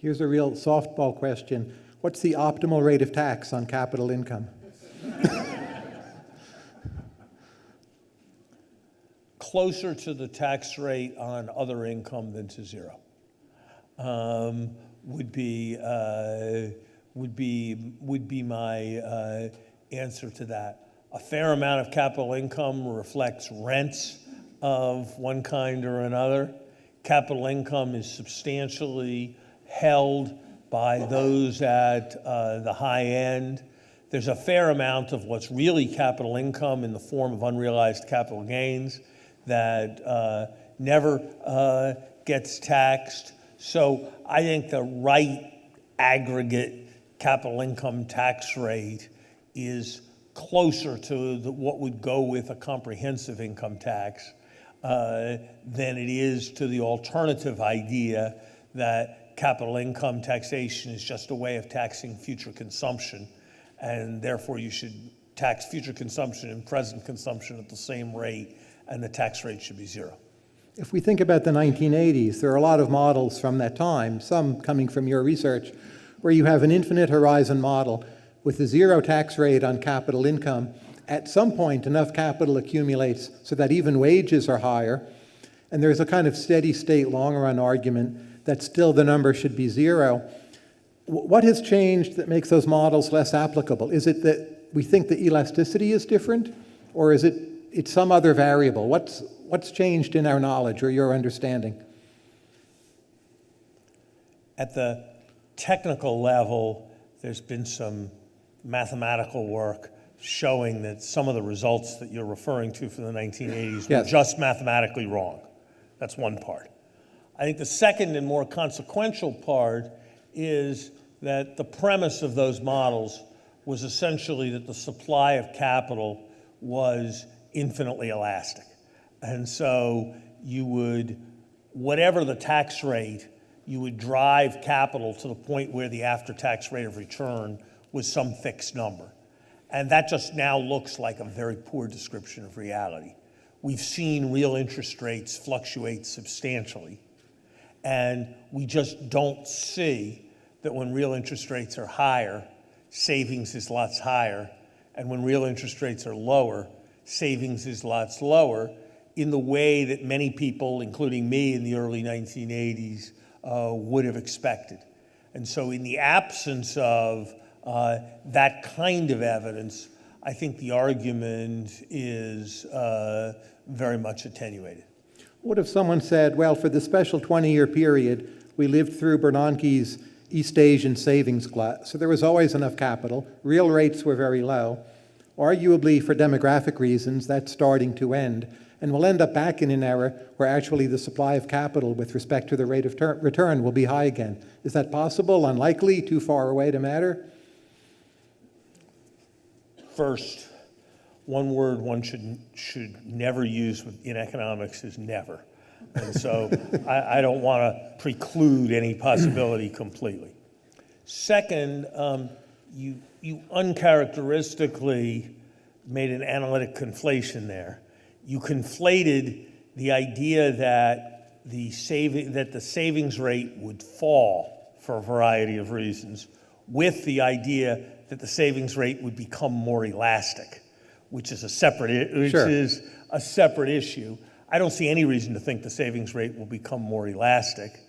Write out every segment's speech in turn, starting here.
Here's a real softball question. What's the optimal rate of tax on capital income? Closer to the tax rate on other income than to zero um, would be uh, would be would be my uh, answer to that. A fair amount of capital income reflects rents of one kind or another. Capital income is substantially held by those at uh, the high end. There's a fair amount of what's really capital income in the form of unrealized capital gains that uh, never uh, gets taxed. So I think the right aggregate capital income tax rate is closer to the, what would go with a comprehensive income tax uh, than it is to the alternative idea that capital income taxation is just a way of taxing future consumption, and therefore you should tax future consumption and present consumption at the same rate, and the tax rate should be zero. If we think about the 1980s, there are a lot of models from that time, some coming from your research, where you have an infinite horizon model with a zero tax rate on capital income. At some point, enough capital accumulates so that even wages are higher, and there's a kind of steady state long run argument that still the number should be zero. What has changed that makes those models less applicable? Is it that we think the elasticity is different, or is it it's some other variable? What's, what's changed in our knowledge or your understanding? At the technical level, there's been some mathematical work showing that some of the results that you're referring to from the 1980s yes. were just mathematically wrong. That's one part. I think the second and more consequential part is that the premise of those models was essentially that the supply of capital was infinitely elastic. And so you would, whatever the tax rate, you would drive capital to the point where the after-tax rate of return was some fixed number. And that just now looks like a very poor description of reality. We've seen real interest rates fluctuate substantially and we just don't see that when real interest rates are higher, savings is lots higher. And when real interest rates are lower, savings is lots lower in the way that many people, including me in the early 1980s, uh, would have expected. And so in the absence of uh, that kind of evidence, I think the argument is uh, very much attenuated. What if someone said, well, for the special 20-year period, we lived through Bernanke's East Asian savings glut, so there was always enough capital, real rates were very low. Arguably, for demographic reasons, that's starting to end, and we'll end up back in an era where actually the supply of capital with respect to the rate of return will be high again. Is that possible, unlikely, too far away to matter? First, one word one should, should never use in economics is never. And so I, I, don't want to preclude any possibility completely. Second, um, you, you uncharacteristically made an analytic conflation there. You conflated the idea that the, saving, that the savings rate would fall for a variety of reasons with the idea that the savings rate would become more elastic which is a separate, which sure. is a separate issue. I don't see any reason to think the savings rate will become more elastic.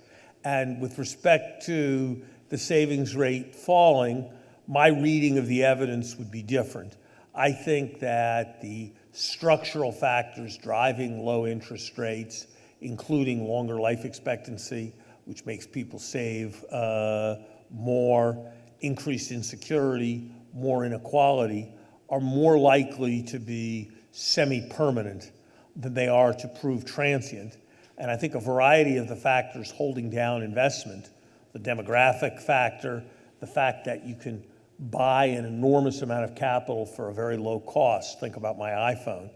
And with respect to the savings rate falling, my reading of the evidence would be different. I think that the structural factors driving low interest rates, including longer life expectancy, which makes people save uh, more, increased insecurity, more inequality, are more likely to be semi-permanent than they are to prove transient. And I think a variety of the factors holding down investment, the demographic factor, the fact that you can buy an enormous amount of capital for a very low cost, think about my iPhone,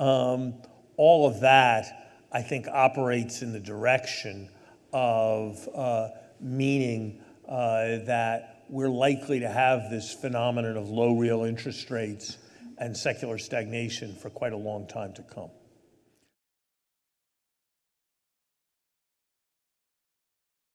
um, all of that I think operates in the direction of uh, meaning uh, that we're likely to have this phenomenon of low real interest rates and secular stagnation for quite a long time to come.